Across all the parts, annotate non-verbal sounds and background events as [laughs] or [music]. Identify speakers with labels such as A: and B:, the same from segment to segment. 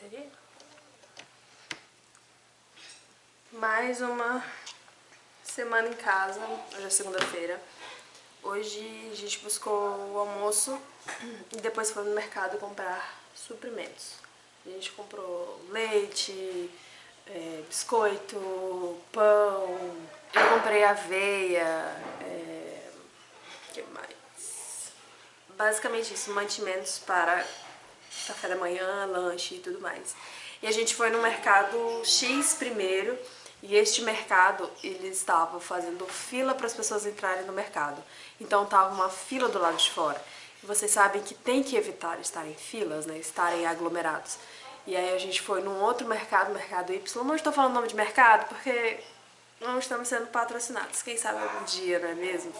A: bateria. Mais uma semana em casa, hoje é segunda-feira. Hoje a gente buscou o almoço e depois foi no mercado comprar suprimentos. A gente comprou leite, é, biscoito, pão, eu comprei aveia, é, que mais? Basicamente isso, mantimentos para café da manhã, lanche e tudo mais. E a gente foi no mercado X primeiro, e este mercado, ele estava fazendo fila para as pessoas entrarem no mercado. Então tava uma fila do lado de fora. E vocês sabem que tem que evitar estar em filas, né, estarem aglomerados. E aí a gente foi num outro mercado, mercado Y. Não estou falando nome de mercado porque não estamos sendo patrocinados. Quem sabe algum dia, não é mesmo?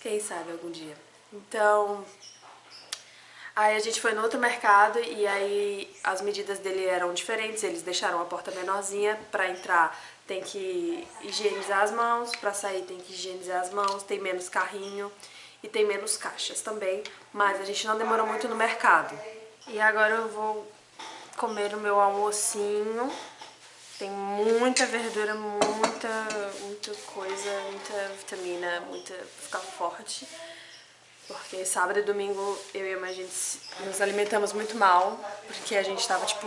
A: Quem sabe algum dia. Então, Aí a gente foi no outro mercado e aí as medidas dele eram diferentes, eles deixaram a porta menorzinha, pra entrar tem que higienizar as mãos, pra sair tem que higienizar as mãos, tem menos carrinho e tem menos caixas também, mas a gente não demorou muito no mercado. E agora eu vou comer o meu almocinho, tem muita verdura, muita, muita coisa, muita vitamina, muita... ficar forte. Porque sábado e domingo eu e a mãe, gente nos alimentamos muito mal, porque a gente tava, tipo,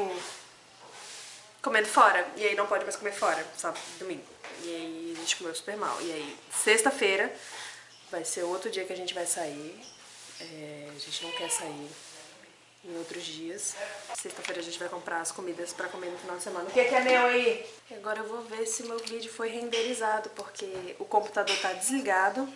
A: comendo fora. E aí não pode mais comer fora, sábado e domingo. E aí a gente comeu super mal. E aí, sexta-feira, vai ser outro dia que a gente vai sair. É, a gente não quer sair em outros dias. Sexta-feira a gente vai comprar as comidas pra comer no final de semana. O que, que é meu aí? E agora eu vou ver se meu vídeo foi renderizado, porque o computador tá desligado.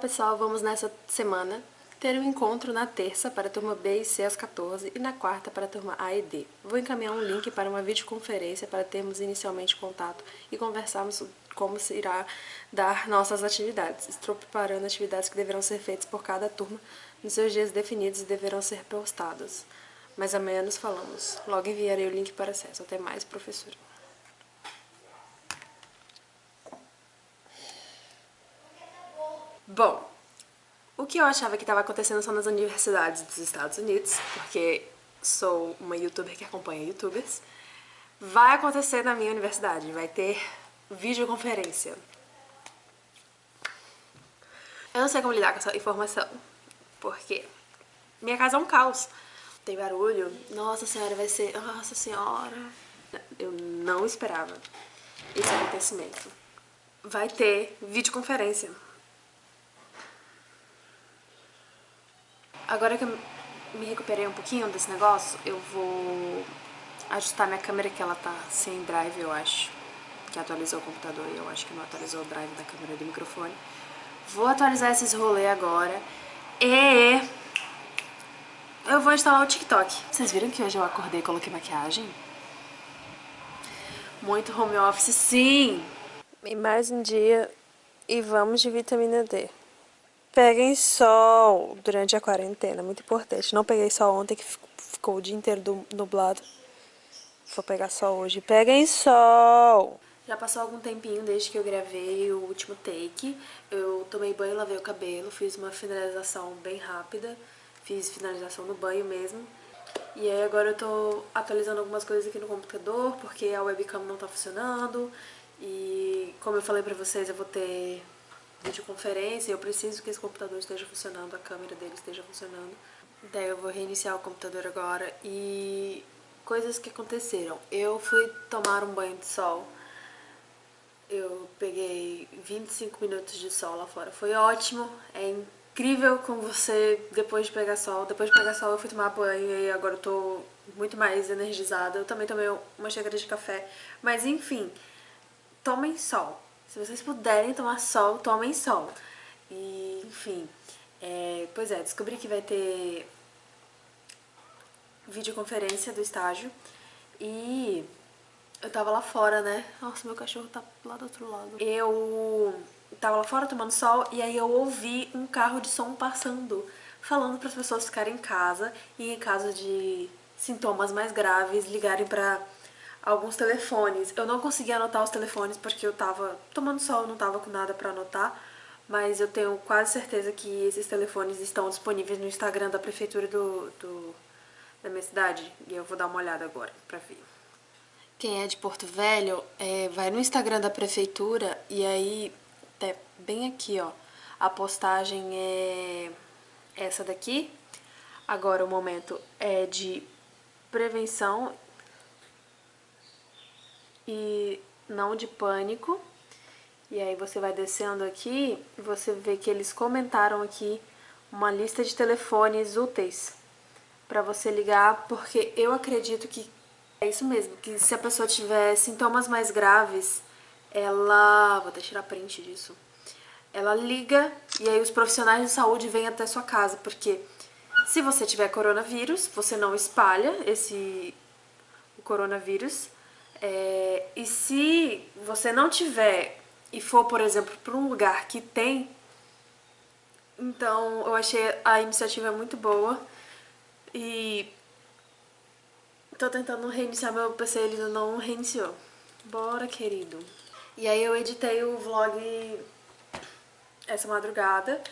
A: Pessoal, vamos nessa semana ter um encontro na terça para a turma B e C às 14 e na quarta para a turma A e D. Vou encaminhar um link para uma videoconferência para termos inicialmente contato e conversarmos como se irá dar nossas atividades. Estou preparando atividades que deverão ser feitas por cada turma nos seus dias definidos e deverão ser postadas. Mas amanhã nos falamos. Logo enviarei o link para acesso. Até mais, professora. Bom, o que eu achava que estava acontecendo só nas universidades dos Estados Unidos, porque sou uma youtuber que acompanha youtubers, vai acontecer na minha universidade, vai ter videoconferência. Eu não sei como lidar com essa informação, porque minha casa é um caos. Tem barulho, nossa senhora, vai ser... Nossa senhora... Eu não esperava esse acontecimento. Vai ter videoconferência. Agora que eu me recuperei um pouquinho desse negócio, eu vou ajustar minha câmera que ela tá sem drive, eu acho. Que atualizou o computador e eu acho que não atualizou o drive da câmera do microfone. Vou atualizar esses rolês agora. E eu vou instalar o TikTok. Vocês viram que hoje eu acordei e coloquei maquiagem? Muito home office, sim! E mais um dia e vamos de vitamina D. Peguem sol durante a quarentena, muito importante. Não peguei sol ontem que ficou o dia inteiro nublado. Vou pegar sol hoje. Peguem sol! Já passou algum tempinho desde que eu gravei o último take. Eu tomei banho, lavei o cabelo, fiz uma finalização bem rápida. Fiz finalização no banho mesmo. E aí agora eu tô atualizando algumas coisas aqui no computador, porque a webcam não tá funcionando. E como eu falei pra vocês, eu vou ter videoconferência, eu preciso que esse computador esteja funcionando, a câmera dele esteja funcionando. Daí eu vou reiniciar o computador agora e coisas que aconteceram. Eu fui tomar um banho de sol, eu peguei 25 minutos de sol lá fora, foi ótimo, é incrível como você, depois de pegar sol, depois de pegar sol eu fui tomar banho e agora eu tô muito mais energizada, eu também tomei uma xícara de café, mas enfim, tomem sol, se vocês puderem tomar sol, tomem sol. E, enfim, é, pois é, descobri que vai ter videoconferência do estágio e eu tava lá fora, né? Nossa, meu cachorro tá lá do outro lado. Eu tava lá fora tomando sol e aí eu ouvi um carro de som passando, falando para as pessoas ficarem em casa e em caso de sintomas mais graves ligarem para alguns telefones. Eu não consegui anotar os telefones porque eu tava tomando sol, não tava com nada pra anotar. Mas eu tenho quase certeza que esses telefones estão disponíveis no Instagram da prefeitura do, do da minha cidade. E eu vou dar uma olhada agora pra ver. Quem é de Porto Velho, é, vai no Instagram da prefeitura e aí, até bem aqui, ó, a postagem é essa daqui. Agora o momento é de prevenção e não de pânico. E aí você vai descendo aqui você vê que eles comentaram aqui uma lista de telefones úteis para você ligar, porque eu acredito que é isso mesmo, que se a pessoa tiver sintomas mais graves, ela... vou até tirar print disso. Ela liga e aí os profissionais de saúde vêm até sua casa, porque se você tiver coronavírus, você não espalha esse o coronavírus. É, e se você não tiver e for, por exemplo, para um lugar que tem, então eu achei a iniciativa muito boa e Tô tentando reiniciar meu PC, ele não reiniciou. Bora, querido. E aí eu editei o vlog essa madrugada.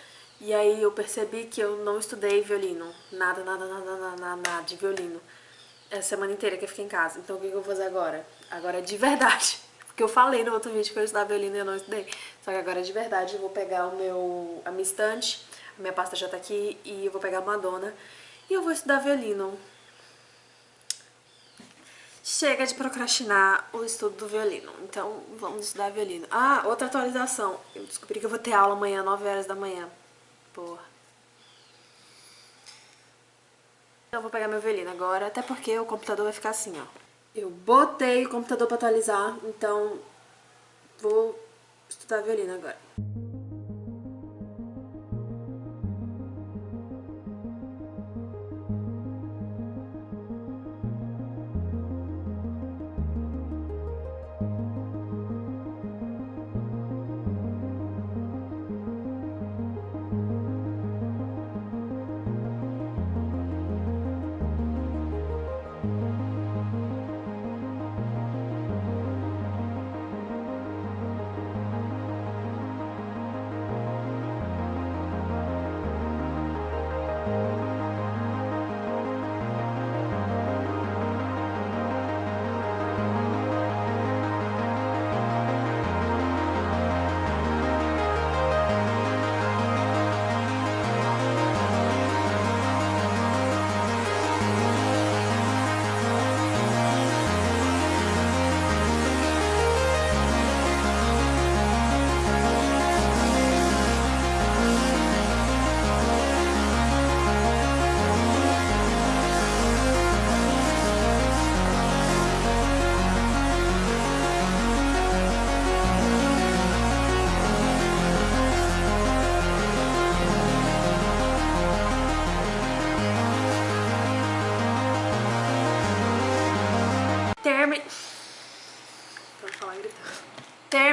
A: E aí eu percebi que eu não estudei violino. Nada, nada, nada, nada, nada, nada de violino. Essa semana inteira que eu fiquei em casa. Então o que eu vou fazer agora? Agora é de verdade. [laughs] Porque eu falei no outro vídeo que eu estudava violino e eu não estudei. Só que agora é de verdade eu vou pegar o meu, a minha estante, a minha pasta já tá aqui, e eu vou pegar a Madonna. E eu vou estudar violino. Chega de procrastinar o estudo do violino, então vamos estudar violino. Ah, outra atualização. Eu descobri que eu vou ter aula amanhã, 9 horas da manhã. Porra. Eu vou pegar meu violino agora, até porque o computador vai ficar assim, ó. Eu botei o computador pra atualizar, então vou estudar violino agora.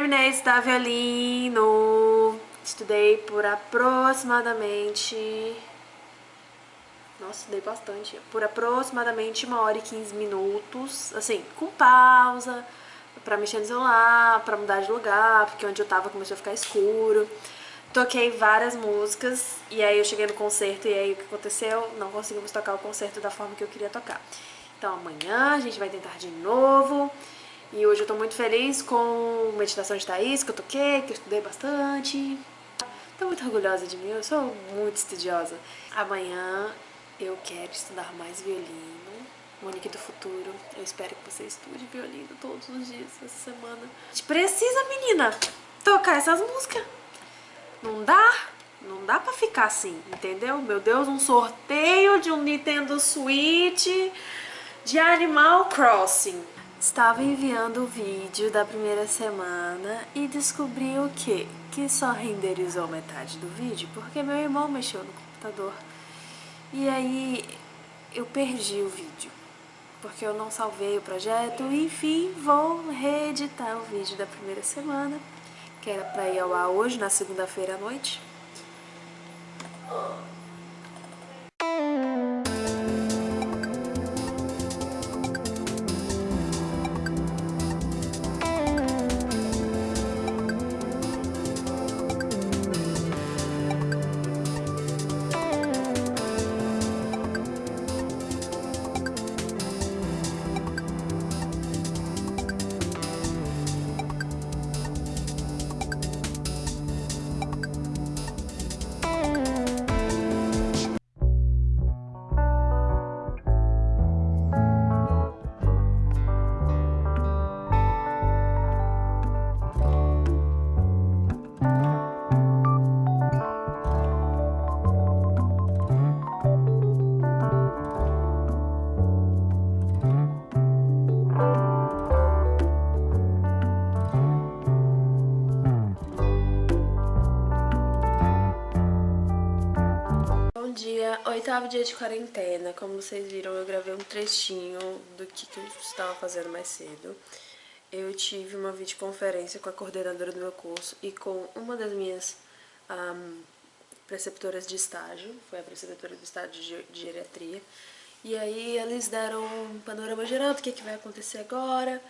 A: Terminei de estudar violino. Estudei por aproximadamente... Nossa, estudei bastante. Por aproximadamente uma hora e 15 minutos. Assim, com pausa, pra mexer no celular, pra mudar de lugar, porque onde eu tava começou a ficar escuro. Toquei várias músicas e aí eu cheguei no concerto e aí o que aconteceu? Não conseguimos tocar o concerto da forma que eu queria tocar. Então amanhã a gente vai tentar de novo. E hoje eu tô muito feliz com Meditação de Thaís, que eu toquei, que eu estudei bastante. Tô muito orgulhosa de mim, eu sou muito estudiosa. Amanhã eu quero estudar mais violino. Monique do futuro, eu espero que você estude violino todos os dias essa semana. A gente precisa, menina, tocar essas músicas. Não dá? Não dá pra ficar assim, entendeu? Meu Deus, um sorteio de um Nintendo Switch de Animal Crossing. Estava enviando o vídeo da primeira semana e descobri o quê? Que só renderizou metade do vídeo porque meu irmão mexeu no computador. E aí eu perdi o vídeo, porque eu não salvei o projeto. Enfim, vou reeditar o vídeo da primeira semana, que era pra ir ao ar hoje, na segunda-feira à noite. Oitavo dia de quarentena, como vocês viram, eu gravei um trechinho do que, que eu estava fazendo mais cedo. Eu tive uma videoconferência com a coordenadora do meu curso e com uma das minhas um, preceptoras de estágio, foi a preceptora do estágio de, geriatria. E aí eles deram um panorama geral do que, que vai acontecer agora.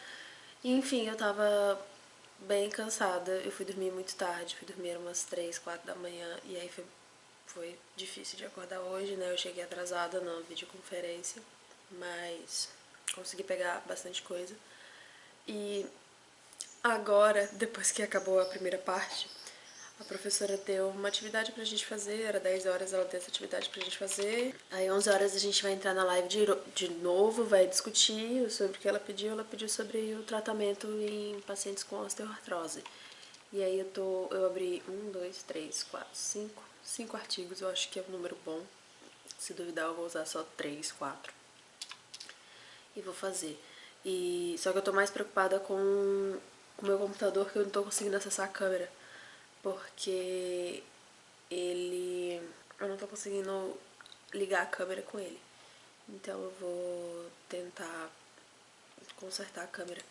A: Enfim, eu tava bem cansada, eu fui dormir muito tarde, fui dormir umas 3, 4 da manhã e aí foi foi difícil de acordar hoje, né? Eu cheguei atrasada na videoconferência, mas consegui pegar bastante coisa. E agora, depois que acabou a primeira parte, a professora deu uma atividade pra gente fazer, era 10 horas ela deu essa atividade pra gente fazer. Aí 11 horas a gente vai entrar na live de, de novo, vai discutir sobre o que ela pediu. Ela pediu sobre o tratamento em pacientes com osteoartrose. E aí eu tô, eu abri um, dois, três, quatro, cinco, cinco artigos, eu acho que é um número bom. Se duvidar, eu vou usar só três, quatro. E vou fazer. E, só que eu tô mais preocupada com o meu computador, que eu não tô conseguindo acessar a câmera. Porque ele... eu não tô conseguindo ligar a câmera com ele. Então eu vou tentar consertar a câmera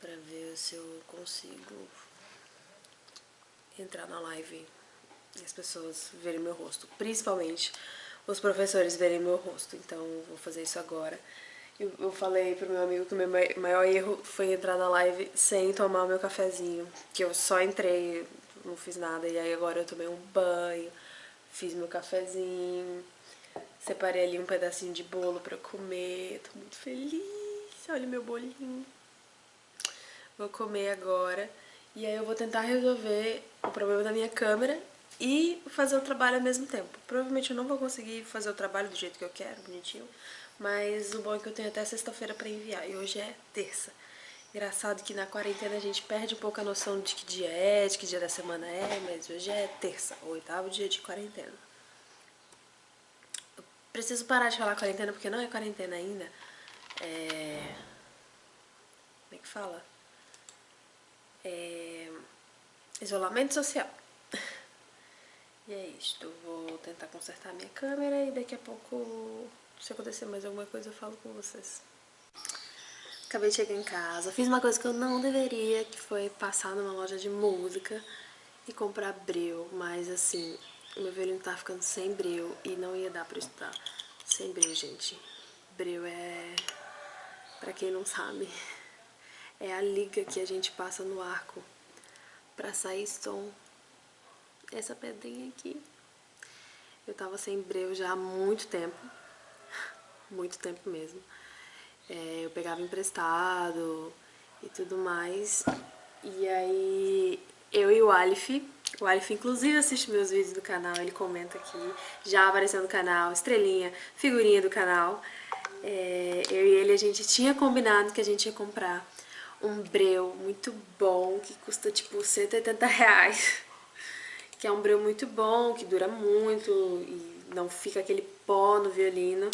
A: pra ver se eu consigo entrar na live e as pessoas verem meu rosto. Principalmente os professores verem meu rosto. Então vou fazer isso agora. Eu, eu falei pro meu amigo que o meu maior erro foi entrar na live sem tomar o meu cafezinho. Que eu só entrei, não fiz nada. E aí agora eu tomei um banho, fiz meu cafezinho. Separei ali um pedacinho de bolo pra comer. Tô muito feliz. Olha meu bolinho. Vou comer agora. E aí eu vou tentar resolver o problema da minha câmera e fazer o trabalho ao mesmo tempo. Provavelmente eu não vou conseguir fazer o trabalho do jeito que eu quero, bonitinho, mas o bom é que eu tenho até sexta-feira pra enviar, e hoje é terça. Engraçado que na quarentena a gente perde um pouco a noção de que dia é, de que dia da semana é, mas hoje é terça, o oitavo dia de quarentena. Eu preciso parar de falar quarentena porque não é quarentena ainda. É... Como é que fala? É... Isolamento social. E é isto, vou tentar consertar minha câmera e daqui a pouco, se acontecer mais alguma coisa, eu falo com vocês. Acabei de chegar em casa, fiz uma coisa que eu não deveria, que foi passar numa loja de música e comprar breu, mas assim, o meu violino tá ficando sem breu e não ia dar pra estudar sem breu, gente. Breu é, pra quem não sabe, é a liga que a gente passa no arco pra sair som essa pedrinha aqui. Eu tava sem breu já há muito tempo, muito tempo mesmo. É, eu pegava emprestado e tudo mais. E aí eu e o Alif, o Alif inclusive assiste meus vídeos do canal, ele comenta aqui, já apareceu no canal, estrelinha, figurinha do canal. É, eu e ele a gente tinha combinado que a gente ia comprar um breu muito bom, que custa tipo 180 reais que é um breu muito bom, que dura muito e não fica aquele pó no violino.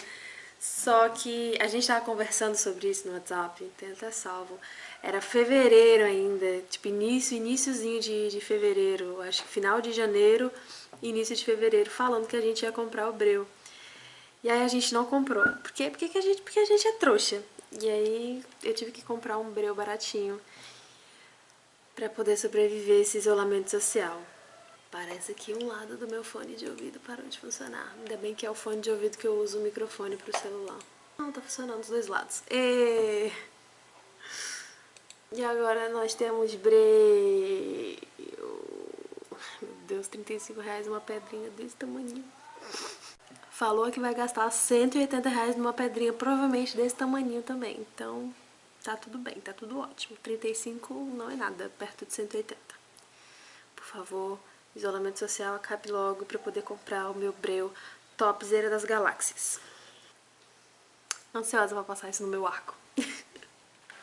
A: Só que a gente tava conversando sobre isso no WhatsApp, tem até salvo. Era fevereiro ainda, tipo início, iníciozinho de, de fevereiro, acho que final de janeiro, início de fevereiro, falando que a gente ia comprar o breu. E aí a gente não comprou. Por quê? Porque, que a, gente, porque a gente é trouxa. E aí eu tive que comprar um breu baratinho pra poder sobreviver esse isolamento social. Parece que um lado do meu fone de ouvido parou de funcionar. Ainda bem que é o fone de ouvido que eu uso o microfone pro celular. Não, tá funcionando os dois lados. E, e agora nós temos breu. Meu Deus, 35 reais uma pedrinha desse tamanho. Falou que vai gastar 180 reais numa pedrinha, provavelmente desse tamanho também. Então, tá tudo bem, tá tudo ótimo. 35 não é nada, perto de 180. Por favor, isolamento social acabe logo para poder comprar o meu breu topzera das galáxias. Ansiosa pra passar isso no meu arco. [laughs]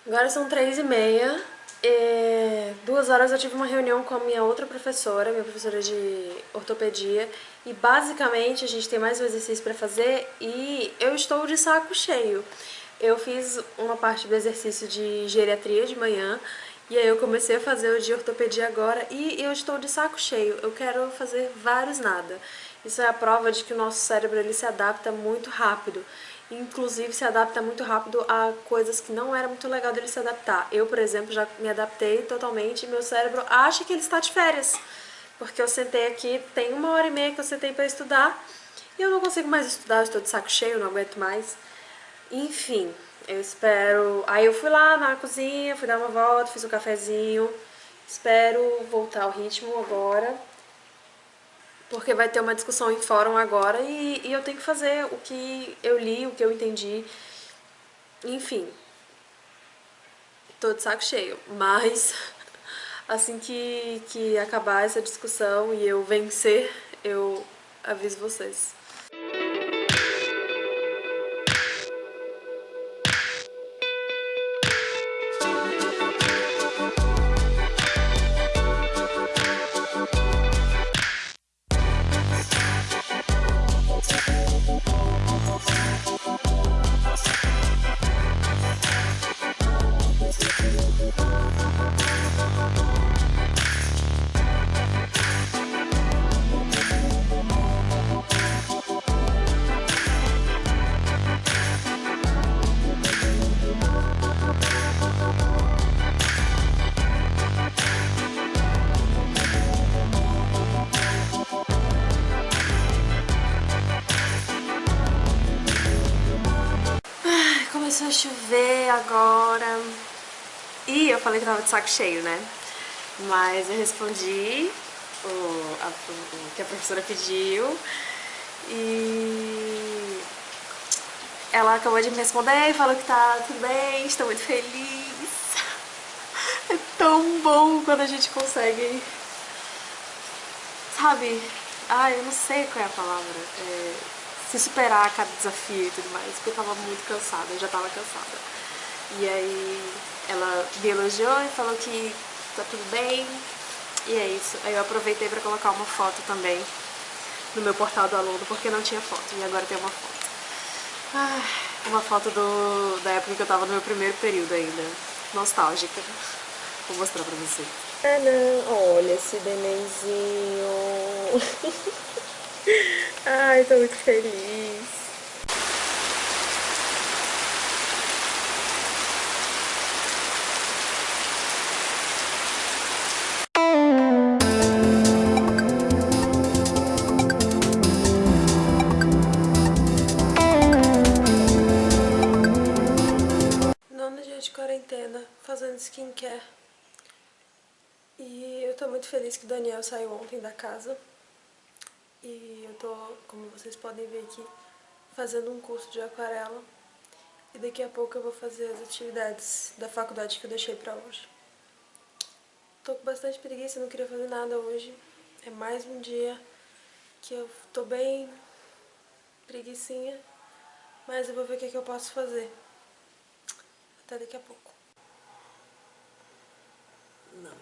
A: Agora são três e meia. E duas horas eu tive uma reunião com a minha outra professora, minha professora de ortopedia, e basicamente a gente tem mais um exercício para fazer e eu estou de saco cheio. Eu fiz uma parte do exercício de geriatria de manhã e aí eu comecei a fazer o de ortopedia agora e eu estou de saco cheio. Eu quero fazer vários nada. Isso é a prova de que o nosso cérebro ele se adapta muito rápido. Inclusive se adapta muito rápido a coisas que não era muito legal dele se adaptar. Eu, por exemplo, já me adaptei totalmente e meu cérebro acha que ele está de férias. Porque eu sentei aqui, tem uma hora e meia que eu sentei para estudar e eu não consigo mais estudar, eu estou de saco cheio, não aguento mais. Enfim, eu espero... Aí eu fui lá na cozinha, fui dar uma volta, fiz um cafezinho. Espero voltar ao ritmo agora. Porque vai ter uma discussão em fórum agora e, e eu tenho que fazer o que eu li, o que eu entendi. Enfim. Tô de saco cheio. Mas [laughs] assim que, que acabar essa discussão e eu vencer, eu aviso vocês. Agora. E eu falei que tava de saco cheio, né? Mas eu respondi o, a, o que a professora pediu. E ela acabou de me responder e falou que tá tudo bem, estou muito feliz. [laughs] É tão bom quando a gente consegue, sabe? Ai, eu não sei qual é a palavra. É se superar cada desafio e tudo mais, porque eu tava muito cansada, eu já tava cansada. E aí ela me elogiou e falou que tá tudo bem, e é isso. Aí eu aproveitei pra colocar uma foto também no meu portal do aluno, porque não tinha foto, e agora tem uma foto. Ah, uma foto do, da época que eu tava no meu primeiro período ainda, nostálgica. Vou mostrar pra vocês. Ah não, olha esse nenenzinho. [laughs] Ai, tô muito feliz. Fazendo skincare. E eu tô muito feliz que o Daniel saiu ontem da casa. E eu tô, como vocês podem ver aqui, fazendo um curso de aquarela. E daqui a pouco eu vou fazer as atividades da faculdade que eu deixei pra hoje. Tô com bastante preguiça, não queria fazer nada hoje. É mais um dia que eu tô bem preguiçinha, mas eu vou ver o que, que eu posso fazer. Até daqui a pouco. нам.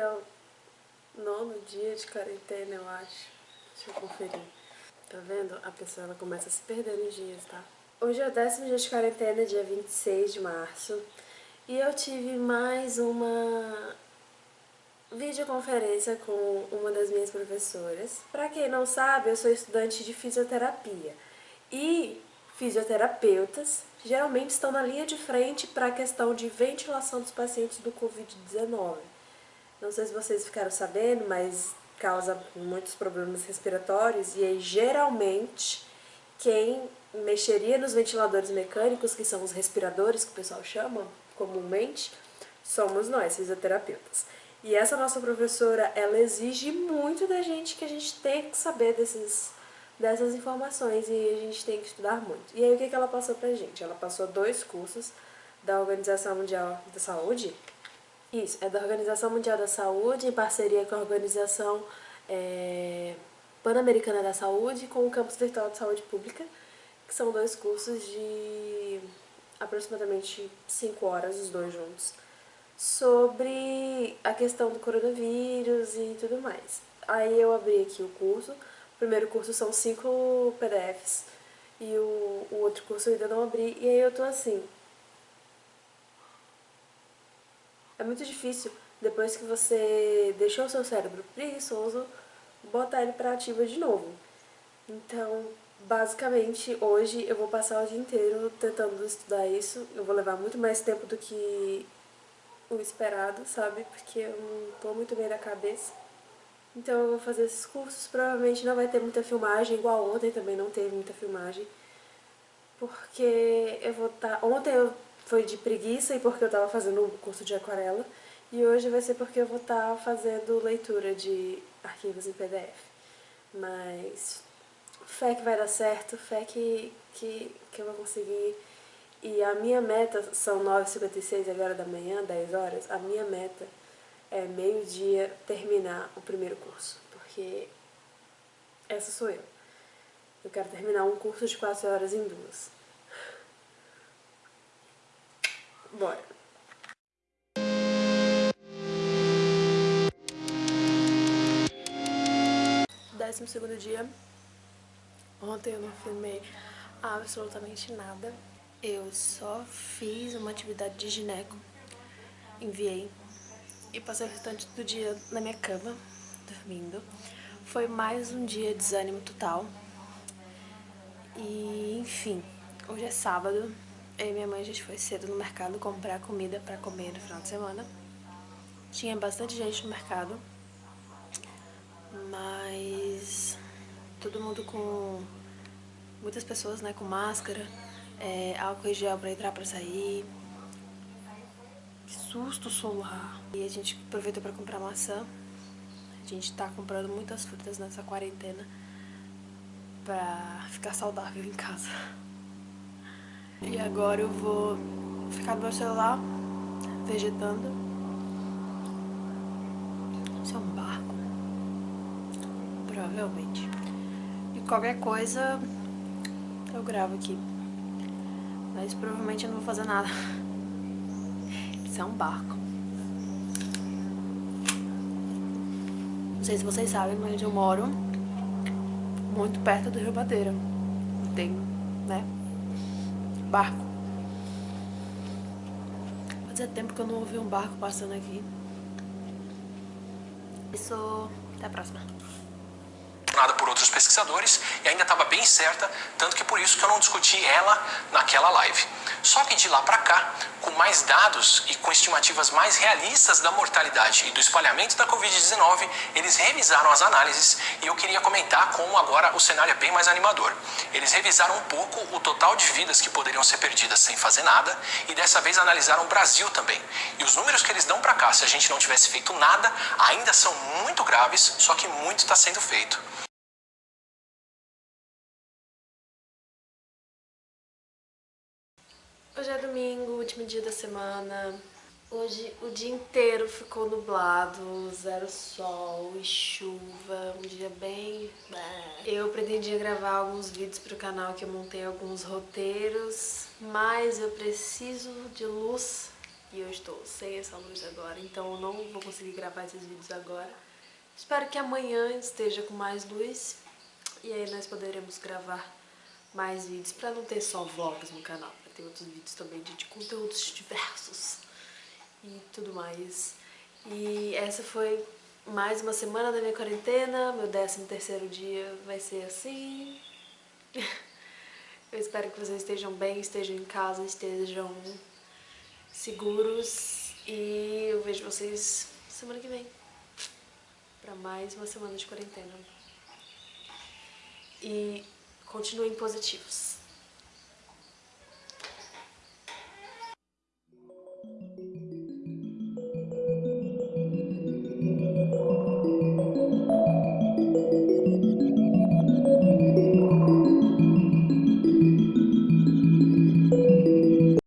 A: Não. Aqui, ó. dia de quarentena, eu acho. Deixa eu conferir. Tá vendo? A pessoa ela começa a se perder nos dias, tá? Hoje é o décimo dia de quarentena, dia 26 de março. E eu tive mais uma videoconferência com uma das minhas professoras. Pra quem não sabe, eu sou estudante de fisioterapia. E fisioterapeutas geralmente estão na linha de frente para a questão de ventilação dos pacientes do Covid-19. Não sei se vocês ficaram sabendo, mas causa muitos problemas respiratórios e aí geralmente quem mexeria nos ventiladores mecânicos, que são os respiradores que o pessoal chama comumente, somos nós, fisioterapeutas. E essa nossa professora, ela exige muito da gente que a gente tem que saber desses dessas informações e a gente tem que estudar muito. E aí o que, que ela passou pra gente? Ela passou dois cursos da Organização Mundial da Saúde. Isso, é da Organização Mundial da Saúde, em parceria com a Organização é, Pan-Americana da Saúde com o Campus Virtual de Saúde Pública, que são dois cursos de aproximadamente 5 horas, os dois juntos, sobre a questão do coronavírus e tudo mais. Aí eu abri aqui o curso, primeiro curso são cinco PDFs e o, o outro curso eu ainda não abri. E aí eu tô assim... É muito difícil, depois que você deixou o seu cérebro preguiçoso, botar ele pra ativa de novo. Então, basicamente, hoje eu vou passar o dia inteiro tentando estudar isso. Eu vou levar muito mais tempo do que o esperado, sabe? Porque eu não tô muito bem da cabeça. Então eu vou fazer esses cursos, provavelmente não vai ter muita filmagem, igual ontem também não teve muita filmagem. Porque eu vou estar... Tá... Ontem eu foi de preguiça e porque eu tava fazendo um curso de aquarela. E hoje vai ser porque eu vou estar tá fazendo leitura de arquivos em PDF. Mas fé que vai dar certo, fé que, que, que eu vou conseguir. E a minha meta, são 9h56 agora da manhã, 10 horas, a minha meta é, meio-dia, terminar o primeiro curso, porque essa sou eu. Eu quero terminar um curso de 4 horas em duas. Bora. Décimo segundo dia. Ontem eu não filmei absolutamente nada. Eu só fiz uma atividade de gineco, enviei e passei o restante do dia na minha cama, dormindo. Foi mais um dia de desânimo total. E, enfim, hoje é sábado. Eu e minha mãe a gente foi cedo no mercado comprar comida pra comer no final de semana. Tinha bastante gente no mercado, mas todo mundo com... muitas pessoas, né, com máscara, é, álcool em gel pra entrar, pra sair, susto solar. E a gente aproveitou para comprar maçã. A gente tá comprando muitas frutas nessa quarentena pra ficar saudável em casa. E agora eu vou ficar no meu celular, vegetando. Isso é um barco. Provavelmente. E qualquer coisa eu gravo aqui. Mas provavelmente eu não vou fazer nada. [laughs] Isso é um barco. Não sei se vocês sabem, mas eu moro muito perto do Rio Madeira. Tem, barco. Fazia tempo que eu não ouvi um barco passando aqui. Isso, até a próxima
B: por outros pesquisadores e ainda estava bem certa, tanto que por isso que eu não discuti ela naquela live. Só que de lá para cá, com mais dados e com estimativas mais realistas da mortalidade e do espalhamento da Covid-19, eles revisaram as análises e eu queria comentar como agora o cenário é bem mais animador. Eles revisaram um pouco o total de vidas que poderiam ser perdidas sem fazer nada e dessa vez analisaram o Brasil também. E os números que eles dão para cá, se a gente não tivesse feito nada, ainda são muito graves, só que muito está sendo feito.
A: Hoje é domingo, último dia da semana. Hoje o dia inteiro ficou nublado, zero sol e chuva, um dia bem... Eu pretendia gravar alguns vídeos para o canal que eu montei alguns roteiros, mas eu preciso de luz e eu estou sem essa luz agora, então eu não vou conseguir gravar esses vídeos agora. Espero que amanhã esteja com mais luz e aí nós poderemos gravar mais vídeos pra não ter só vlogs no canal, pra ter outros vídeos também de, de conteúdos diversos e tudo mais. E essa foi mais uma semana da minha quarentena, meu 13 terceiro dia vai ser assim. [laughs] Eu espero que vocês estejam bem, estejam em casa, estejam seguros e eu vejo vocês semana que vem para mais uma semana de quarentena. E continuem positivos.